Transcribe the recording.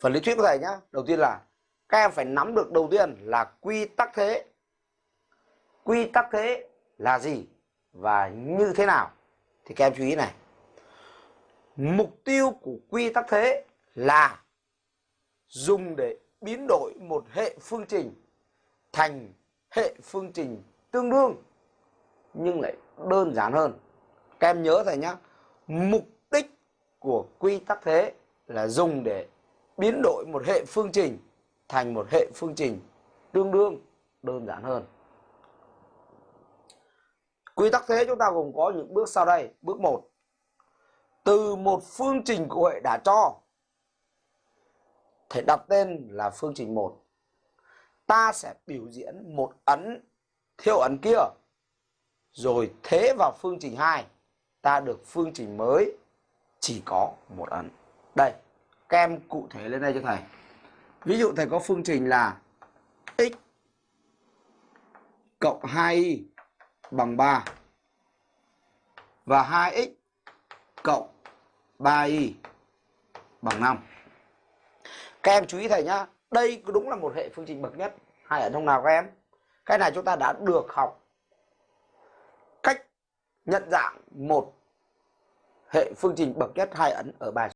phần lý thuyết của thầy nhá. Đầu tiên là, các em phải nắm được đầu tiên là quy tắc thế. Quy tắc thế là gì và như thế nào? Thì các em chú ý này. Mục tiêu của quy tắc thế là dùng để biến đổi một hệ phương trình thành hệ phương trình tương đương, nhưng lại đơn giản hơn. Các em nhớ thầy nhá. mục đích của quy tắc thế là dùng để biến đổi một hệ phương trình thành một hệ phương trình tương đương đơn giản hơn. Quy tắc thế chúng ta gồm có những bước sau đây. Bước 1 từ một phương trình của hệ đã cho, thể đặt tên là phương trình 1 ta sẽ biểu diễn một ấn theo ấn kia, rồi thế vào phương trình 2 ta được phương trình mới, chỉ có một ấn. Đây các em cụ thể lên đây cho thầy. Ví dụ thầy có phương trình là x cộng 2y bằng 3 và 2x cộng 3y bằng 5 các em chú ý thầy nhá, đây đúng là một hệ phương trình bậc nhất. Hay ở trong nào các em? Cái này chúng ta đã được học cách nhận dạng một hệ phương trình bậc nhất, hai ấn ở bài